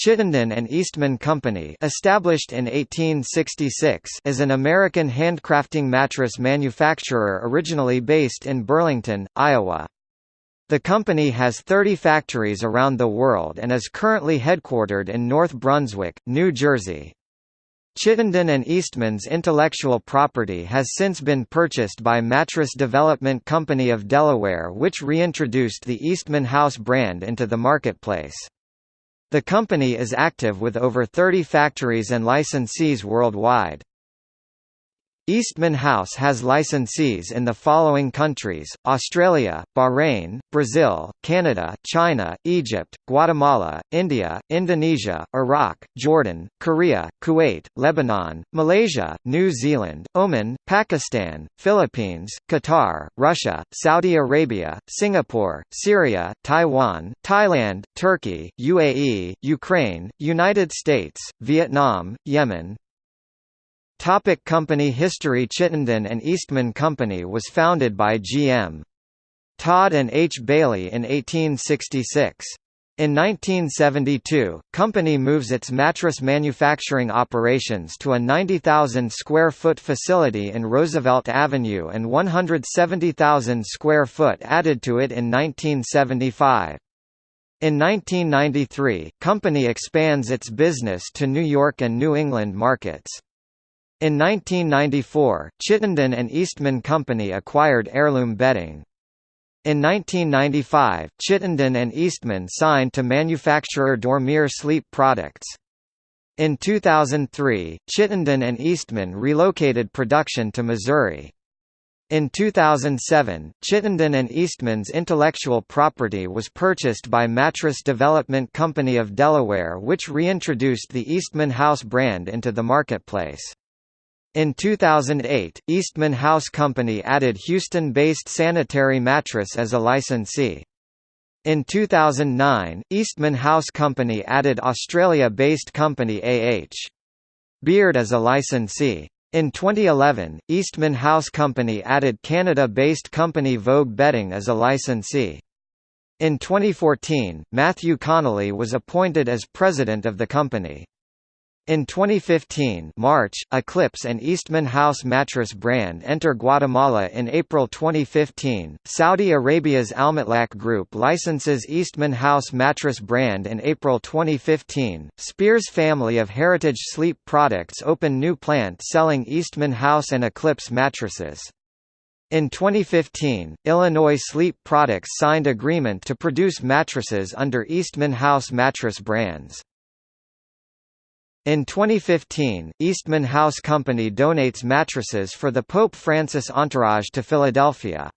Chittenden and Eastman Company established in 1866 is an American handcrafting mattress manufacturer originally based in Burlington, Iowa. The company has 30 factories around the world and is currently headquartered in North Brunswick, New Jersey. Chittenden and Eastman's intellectual property has since been purchased by Mattress Development Company of Delaware which reintroduced the Eastman House brand into the marketplace. The company is active with over 30 factories and licensees worldwide. Eastman House has licensees in the following countries, Australia, Bahrain, Brazil, Canada, China, Egypt, Guatemala, India, Indonesia, Iraq, Jordan, Korea, Kuwait, Lebanon, Malaysia, New Zealand, Oman, Pakistan, Philippines, Qatar, Russia, Saudi Arabia, Singapore, Syria, Taiwan, Thailand, Turkey, UAE, Ukraine, United States, Vietnam, Yemen, Topic company history Chittenden and Eastman Company was founded by G.M. Todd and H. Bailey in 1866. In 1972, company moves its mattress manufacturing operations to a 90,000 square foot facility in Roosevelt Avenue and 170,000 square foot added to it in 1975. In 1993, company expands its business to New York and New England markets. In 1994, Chittenden and Eastman Company acquired Heirloom Bedding. In 1995, Chittenden and Eastman signed to manufacturer Dormir sleep products. In 2003, Chittenden and Eastman relocated production to Missouri. In 2007, Chittenden and Eastman's intellectual property was purchased by Mattress Development Company of Delaware which reintroduced the Eastman House brand into the marketplace. In 2008, Eastman House Company added Houston-based Sanitary Mattress as a licensee. In 2009, Eastman House Company added Australia-based company AH. Beard as a licensee. In 2011, Eastman House Company added Canada-based company Vogue Bedding as a licensee. In 2014, Matthew Connolly was appointed as president of the company. In 2015 March, Eclipse and Eastman House mattress brand enter Guatemala in April 2015. Saudi Arabia's Almatlak Group licenses Eastman House mattress brand in April 2015. Spears family of Heritage Sleep products open new plant selling Eastman House and Eclipse mattresses. In 2015, Illinois Sleep Products signed agreement to produce mattresses under Eastman House mattress brands. In 2015, Eastman House Company donates mattresses for the Pope Francis entourage to Philadelphia.